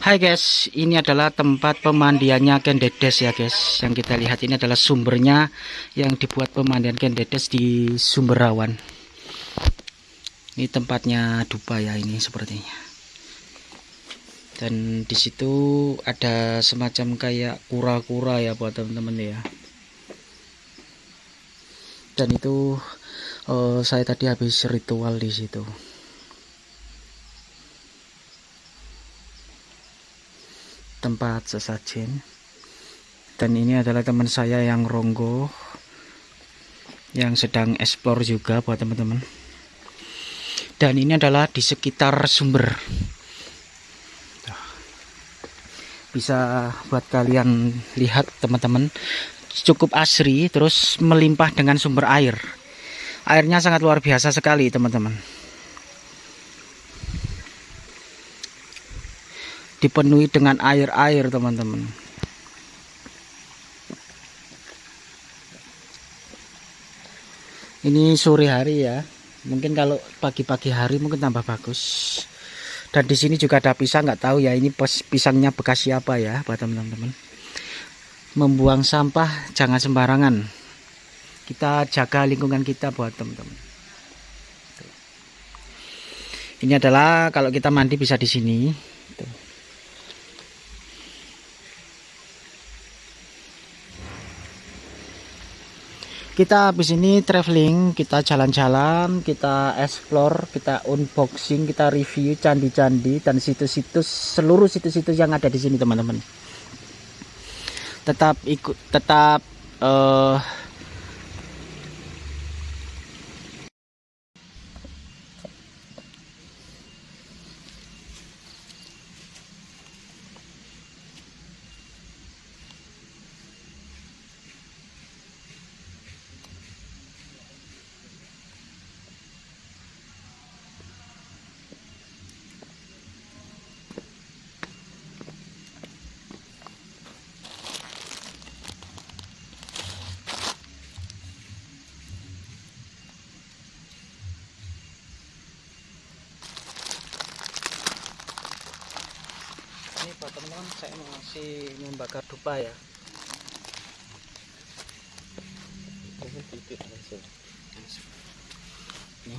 Hai guys, ini adalah tempat pemandiannya Ken Dedes ya guys. Yang kita lihat ini adalah sumbernya yang dibuat pemandian Ken Dedes di Sumberawan. Ini tempatnya dupa ya ini sepertinya. Dan di situ ada semacam kayak kura-kura ya buat teman-teman ya. Dan itu uh, saya tadi habis ritual di situ. Tempat sesajen. Dan ini adalah teman saya yang ronggo yang sedang explore juga buat teman-teman. Dan ini adalah di sekitar sumber. Bisa buat kalian lihat teman-teman cukup asri terus melimpah dengan sumber air. Airnya sangat luar biasa sekali teman-teman dipenuhi dengan air-air teman-teman. Ini sore hari ya. Mungkin kalau pagi-pagi hari mungkin tambah bagus. Dan di sini juga ada pisang nggak tahu ya ini pisangnya bekas siapa ya buat teman-teman. Membuang sampah jangan sembarangan. Kita jaga lingkungan kita buat teman-teman. Ini adalah kalau kita mandi bisa di sini kita habis ini traveling kita jalan-jalan kita explore kita unboxing kita review candi-candi dan situs-situs seluruh situs-situs yang ada di sini teman-teman. Tetap ikut tetap uh, teman-teman saya masih membakar dupa ya. Ini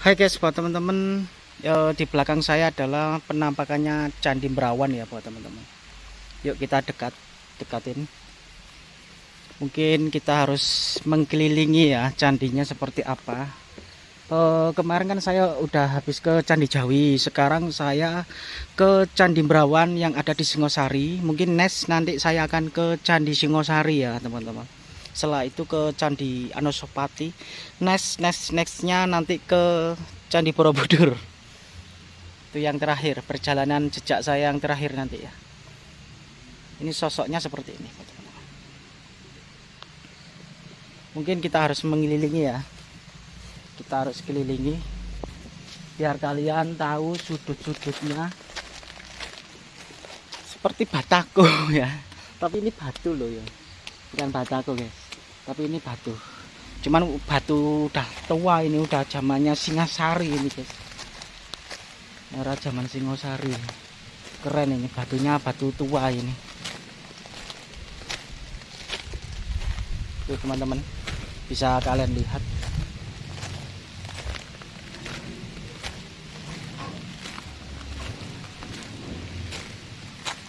Hai guys buat teman-teman ya, di belakang saya adalah penampakannya Candi Merawan ya buat teman-teman. Yuk kita dekat dekatin. Mungkin kita harus mengkelilingi ya candinya seperti apa. Uh, kemarin kan saya udah habis ke Candi Jawi sekarang saya ke Candi Merawan yang ada di Singosari. Mungkin next nanti saya akan ke Candi Singosari ya teman-teman setelah itu ke Candi Anosopati next next nextnya nanti ke Candi Borobudur. Itu yang terakhir perjalanan jejak saya yang terakhir nanti ya. Ini sosoknya seperti ini mungkin kita harus mengelilingi ya. Kita harus kelilingi. Biar kalian tahu sudut-sudutnya. Seperti batako ya. Tapi ini batu loh ya. Bukan batako guys tapi ini batu. Cuman batu udah tua ini udah zamannya Singasari ini guys. Era zaman Singosari. Keren ini batunya batu tua ini. Tuh teman-teman. Bisa kalian lihat.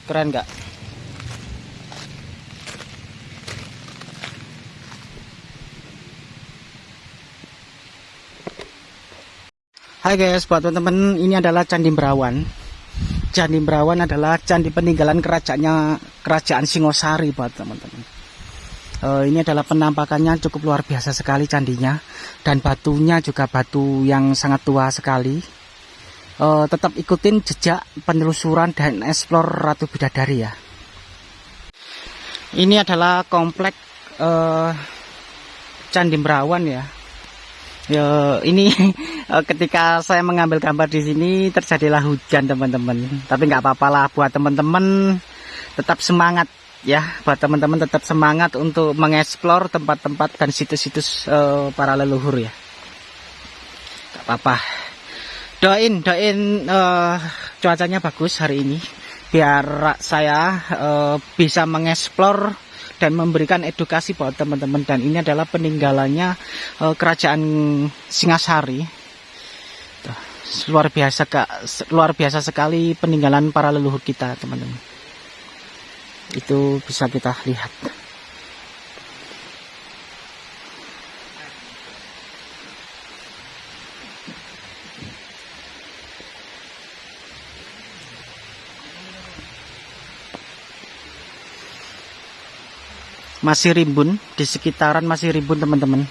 Keren nggak Hai guys buat teman-teman ini adalah Candi Merawan Candi Merawan adalah candi peninggalan kerajaannya kerajaan Singosari buat teman-teman uh, ini adalah penampakannya cukup luar biasa sekali candinya dan batunya juga batu yang sangat tua sekali uh, tetap ikutin jejak penelusuran dan eksplor Ratu Bidadari ya. Ini adalah komplek uh, Candi Merawan ya. Ya ini ketika saya mengambil gambar di sini terjadilah hujan teman-teman. Tapi nggak apa-apa lah buat teman-teman tetap semangat ya buat teman-teman tetap semangat untuk mengeksplor tempat-tempat dan situs-situs uh, para leluhur ya. Gak apa-apa doain doain uh, cuacanya bagus hari ini biar saya uh, bisa mengeksplor dan memberikan edukasi buat teman-teman. Dan ini adalah peninggalannya uh, kerajaan Singasari Tuh, luar biasa kak luar biasa sekali peninggalan para leluhur kita teman-teman. Itu bisa kita lihat masih rimbun di sekitaran masih rimbun teman-teman.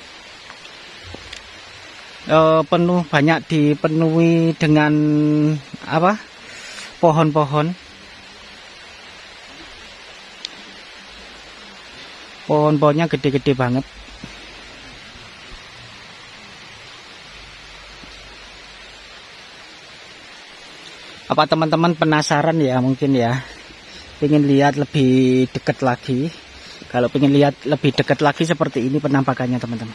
E, penuh banyak dipenuhi dengan apa pohon-pohon. Pohon-pohonnya gede-gede banget. Apa teman-teman penasaran ya mungkin ya? Ingin lihat lebih dekat lagi kalau ingin lihat lebih dekat lagi seperti ini penampakannya teman-teman.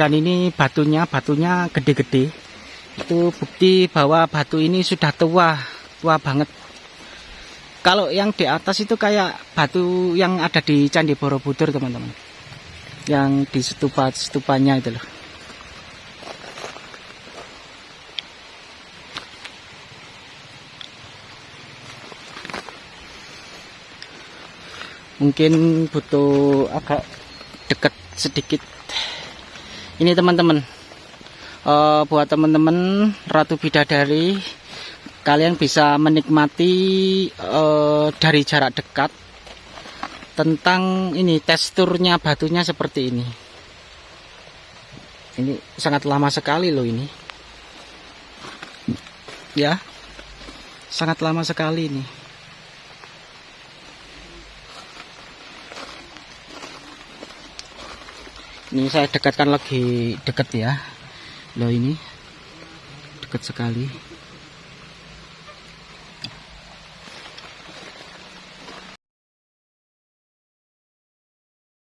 Dan ini batunya, batunya gede-gede. Itu bukti bahwa batu ini sudah tua, tua banget. Kalau yang di atas itu kayak batu yang ada di Candi Borobudur teman-teman. Yang di stupa-stupanya itu loh. Mungkin butuh agak dekat sedikit. Ini teman-teman uh, buat teman-teman Ratu Bidadari kalian bisa menikmati uh, dari jarak dekat tentang ini teksturnya batunya seperti ini. Ini sangat lama sekali loh ini. Ya sangat lama sekali ini ini saya dekatkan lagi dekat ya. Loh ini. Dekat sekali